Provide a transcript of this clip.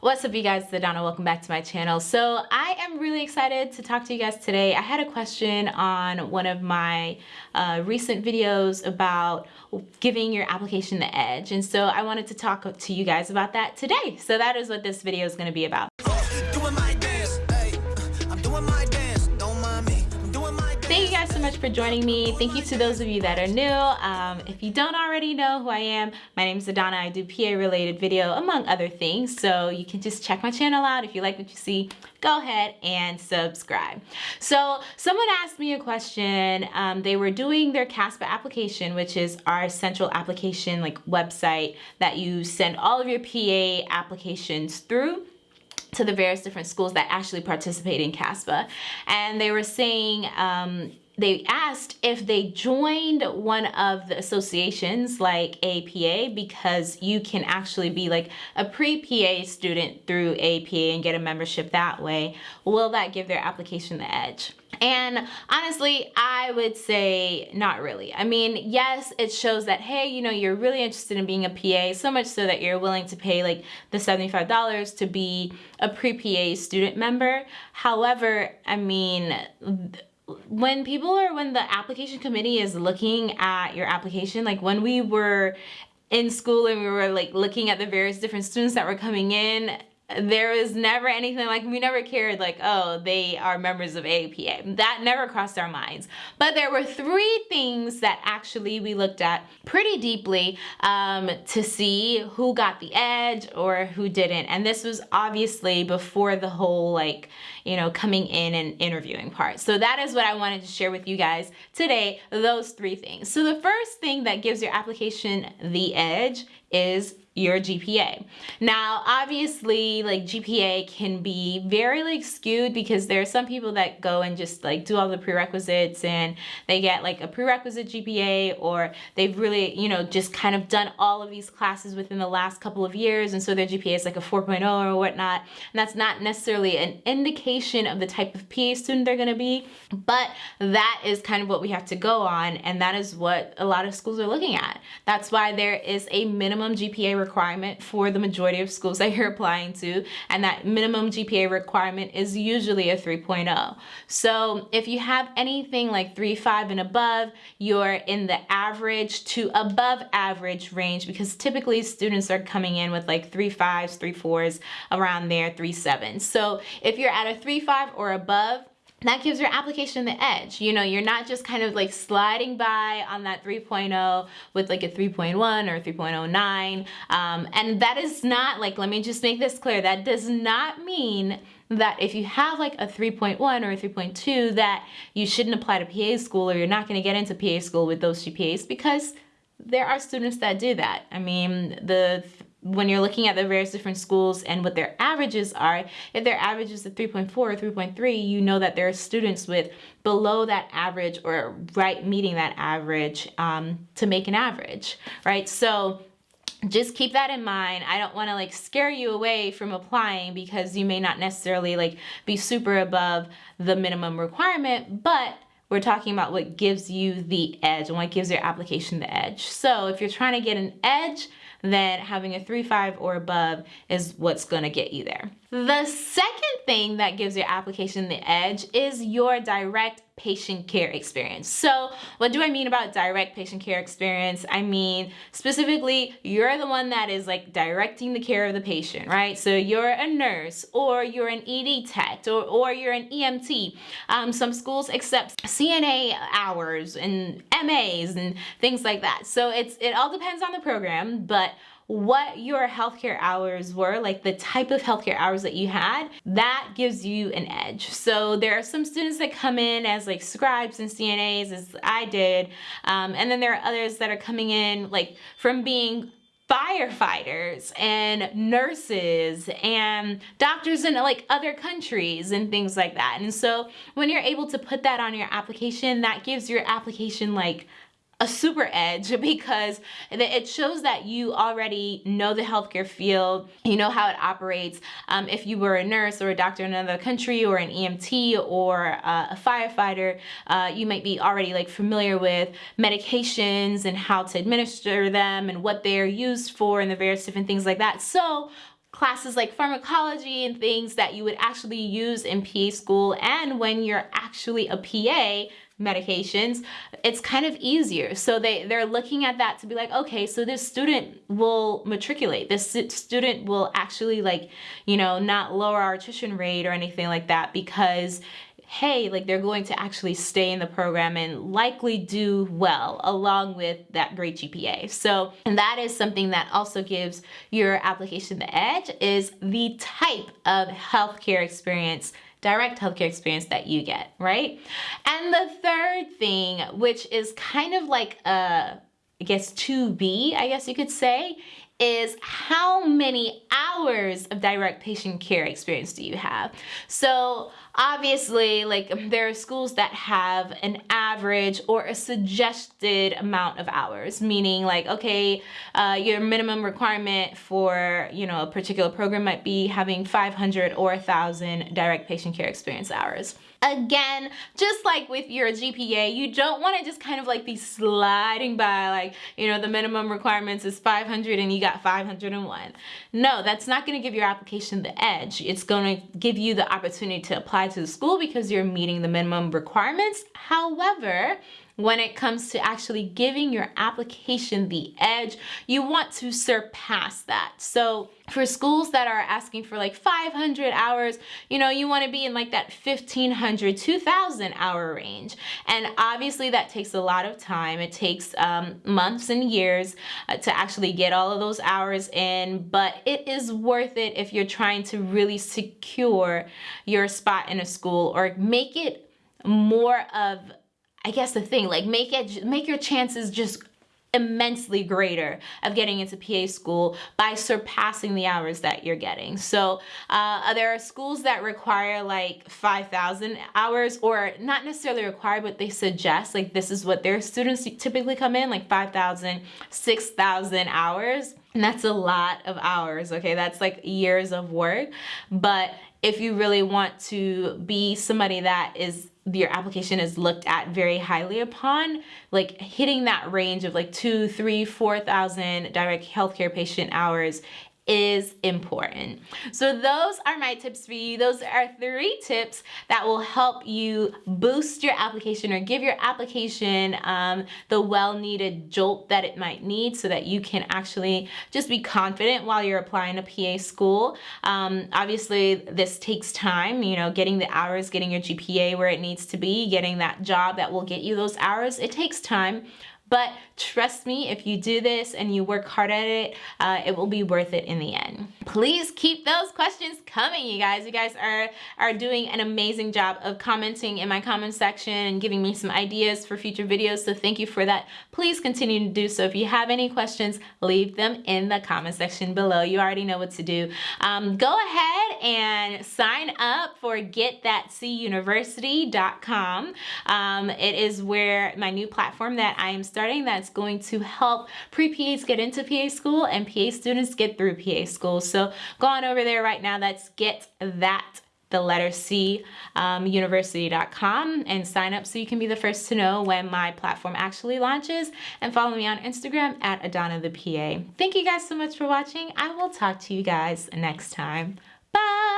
What's up you guys, it's Donna. Welcome back to my channel. So I am really excited to talk to you guys today. I had a question on one of my uh, recent videos about giving your application the edge. And so I wanted to talk to you guys about that today. So that is what this video is going to be about. Guys so much for joining me. Thank you to those of you that are new. Um, if you don't already know who I am, my name is Adana. I do PA related video among other things. So you can just check my channel out. If you like what you see, go ahead and subscribe. So someone asked me a question. Um, they were doing their CASPA application, which is our central application like website that you send all of your PA applications through to the various different schools that actually participate in CASPA. And they were saying, um, they asked if they joined one of the associations like APA because you can actually be like a pre-PA student through APA and get a membership that way. Will that give their application the edge? And honestly, I would say not really. I mean, yes, it shows that, hey, you know, you're really interested in being a PA, so much so that you're willing to pay like the $75 to be a pre-PA student member. However, I mean, when people are when the application committee is looking at your application like when we were in school and we were like looking at the various different students that were coming in there was never anything like we never cared like oh they are members of APA that never crossed our minds. But there were three things that actually we looked at pretty deeply um, to see who got the edge or who didn't. And this was obviously before the whole like you know coming in and interviewing part. So that is what I wanted to share with you guys today those three things. So the first thing that gives your application the edge is your GPA. Now, obviously, like GPA can be very like skewed because there are some people that go and just like do all the prerequisites and they get like a prerequisite GPA or they've really, you know, just kind of done all of these classes within the last couple of years and so their GPA is like a 4.0 or whatnot. And that's not necessarily an indication of the type of PA student they're gonna be, but that is kind of what we have to go on and that is what a lot of schools are looking at. That's why there is a minimum GPA requirement for the majority of schools that you're applying to and that minimum GPA requirement is usually a 3.0. So if you have anything like 3.5 and above, you're in the average to above average range because typically students are coming in with like 3.5s, 3.4s around there, 3.7s. So if you're at a 3.5 or above, that gives your application the edge. You know, you're not just kind of like sliding by on that 3.0 with like a 3.1 or 3.09. Um, and that is not like, let me just make this clear, that does not mean that if you have like a 3.1 or a 3.2 that you shouldn't apply to PA school or you're not going to get into PA school with those GPAs because there are students that do that. I mean, the when you're looking at the various different schools and what their averages are, if their average is a 3.4 or 3.3, you know that there are students with below that average or right meeting that average um, to make an average, right? So just keep that in mind. I don't want to like scare you away from applying because you may not necessarily like be super above the minimum requirement, but we're talking about what gives you the edge and what gives your application the edge. So if you're trying to get an edge, then having a 3.5 or above is what's gonna get you there. The second thing that gives your application the edge is your direct patient care experience. So what do I mean about direct patient care experience? I mean, specifically, you're the one that is like directing the care of the patient, right? So you're a nurse or you're an ED tech or, or you're an EMT. Um, some schools accept CNA hours and MAs and things like that. So it's it all depends on the program, but what your healthcare hours were, like the type of healthcare hours that you had, that gives you an edge. So there are some students that come in as like scribes and CNAs as I did. Um, and then there are others that are coming in like from being firefighters and nurses and doctors in like other countries and things like that. And so when you're able to put that on your application, that gives your application like a super edge because it shows that you already know the healthcare field, you know how it operates. Um, if you were a nurse or a doctor in another country or an EMT or uh, a firefighter, uh, you might be already like familiar with medications and how to administer them and what they're used for and the various different things like that. So classes like pharmacology and things that you would actually use in PA school and when you're actually a PA medications, it's kind of easier. So they, they're looking at that to be like, okay, so this student will matriculate. This student will actually like, you know, not lower our tuition rate or anything like that because hey, like they're going to actually stay in the program and likely do well along with that great GPA. So and that is something that also gives your application the edge is the type of healthcare experience direct healthcare experience that you get, right? And the third thing, which is kind of like a, I guess 2B, I guess you could say, is how many hours of direct patient care experience do you have? So obviously, like there are schools that have an average or a suggested amount of hours, meaning like, okay, uh, your minimum requirement for, you know, a particular program might be having 500 or 1,000 direct patient care experience hours. Again, just like with your GPA, you don't want to just kind of like be sliding by like, you know, the minimum requirements is 500 and you got 501. No, that's not going to give your application the edge. It's going to give you the opportunity to apply to the school because you're meeting the minimum requirements. However, when it comes to actually giving your application the edge, you want to surpass that. So for schools that are asking for like 500 hours, you know, you want to be in like that 1500, 2000 hour range. And obviously that takes a lot of time. It takes um, months and years uh, to actually get all of those hours in, but it is worth it if you're trying to really secure your spot in a school or make it more of I guess the thing, like make it, make your chances just immensely greater of getting into PA school by surpassing the hours that you're getting. So uh, there are schools that require like 5,000 hours or not necessarily require, but they suggest like this is what their students typically come in like 5,000, 6,000 hours. And that's a lot of hours, okay? That's like years of work. But if you really want to be somebody that is your application is looked at very highly upon, like hitting that range of like two, three, four thousand direct healthcare patient hours is important. So those are my tips for you. Those are three tips that will help you boost your application or give your application um, the well-needed jolt that it might need so that you can actually just be confident while you're applying to PA school. Um, obviously, this takes time, you know, getting the hours, getting your GPA where it needs to be, getting that job that will get you those hours. It takes time. But trust me, if you do this and you work hard at it, uh, it will be worth it in the end. Please keep those questions coming, you guys. You guys are, are doing an amazing job of commenting in my comment section and giving me some ideas for future videos. So thank you for that. Please continue to do so. If you have any questions, leave them in the comment section below. You already know what to do. Um, go ahead and sign up for getthatcuniversity.com. Um, it is where my new platform that I am starting that's going to help pre-PAs get into PA school and PA students get through PA school. So go on over there right now. That's get that the letter C um, university.com and sign up so you can be the first to know when my platform actually launches and follow me on Instagram at Adana the PA. Thank you guys so much for watching. I will talk to you guys next time. Bye!